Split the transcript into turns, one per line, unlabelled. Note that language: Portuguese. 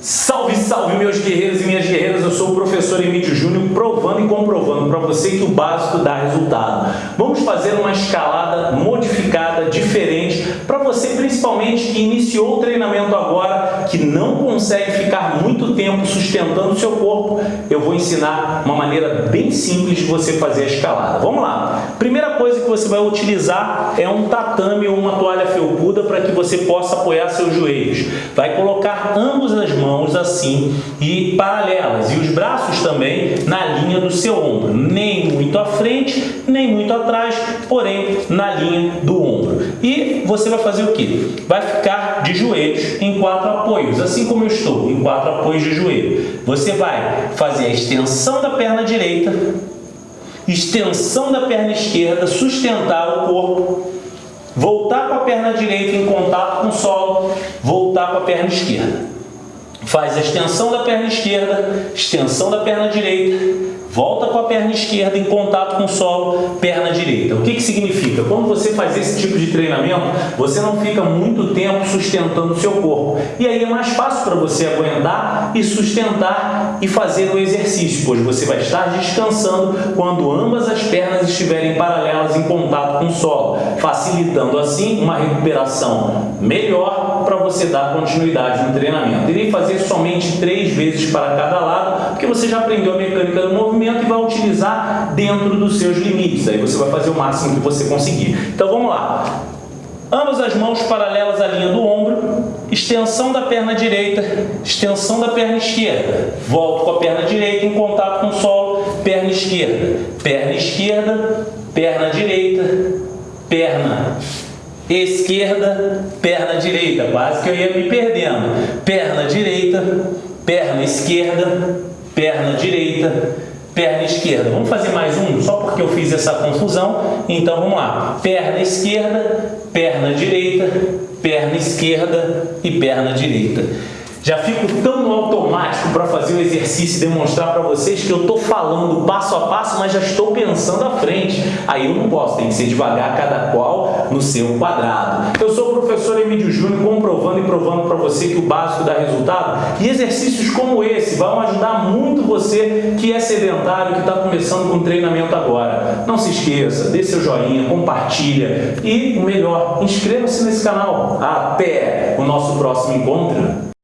Salve, salve meus guerreiros e minhas guerreiras, eu sou o professor Emílio Júnior provando e comprovando para você que o básico dá resultado. Vamos fazer uma escalada modificada, diferente, para você principalmente que iniciou o treinamento agora, que não consegue ficar muito tempo sustentando o seu corpo, eu vou ensinar uma maneira bem simples de você fazer a escalada. Vamos lá! Primeira coisa que você vai utilizar é um tatame ou uma toalha felpuda para que você possa apoiar seus joelhos. Vai colocar ambas as mãos assim e paralelas, e os braços também na linha do seu ombro, nem muito à frente, nem muito atrás, porém na linha do ombro. E você vai fazer o que? Vai ficar de joelhos em quatro apoios, assim como eu estou, em quatro apoios de joelho. Você vai fazer a extensão da perna direita, extensão da perna esquerda, sustentar o corpo, voltar com a perna direita em contato com o solo, voltar com a perna esquerda. Faz a extensão da perna esquerda, extensão da perna direita, volta com a perna esquerda em contato com o solo, perna direita. O que, que significa? Quando você faz esse tipo de treinamento, você não fica muito tempo sustentando o seu corpo. E aí é mais fácil para você aguentar e sustentar e fazer o exercício, pois você vai estar descansando quando ambas as pernas estiverem paralelas em contato com o solo, facilitando assim uma recuperação melhor para você dar continuidade no treinamento. Irei fazer somente três vezes para cada lado, porque você já aprendeu a mecânica do movimento e vai utilizar dentro dos seus limites. Aí você vai fazer o máximo que você conseguir. Então vamos lá. Ambas as mãos paralelas à linha do ombro, extensão da perna direita, extensão da perna esquerda. Volto com a perna direita em contato com o solo, perna esquerda, perna esquerda, perna direita, perna esquerda, perna direita. Quase que eu ia me perdendo. Perna direita, perna esquerda, perna direita, perna esquerda. Vamos fazer mais um, só porque eu fiz essa confusão. Então, vamos lá. Perna esquerda, perna direita, perna esquerda e perna direita. Já fico tão no automático para fazer o exercício e demonstrar para vocês que eu estou falando passo a passo, mas já estou pensando à frente. Aí eu não posso, tem que ser devagar, cada qual no seu quadrado. Eu sou o professor Emílio Júnior, comprovando e provando para você que o básico dá resultado. E exercícios como esse vão ajudar muito você que é sedentário, que está começando com treinamento agora. Não se esqueça, dê seu joinha, compartilha e, o melhor, inscreva-se nesse canal. Até o nosso próximo encontro.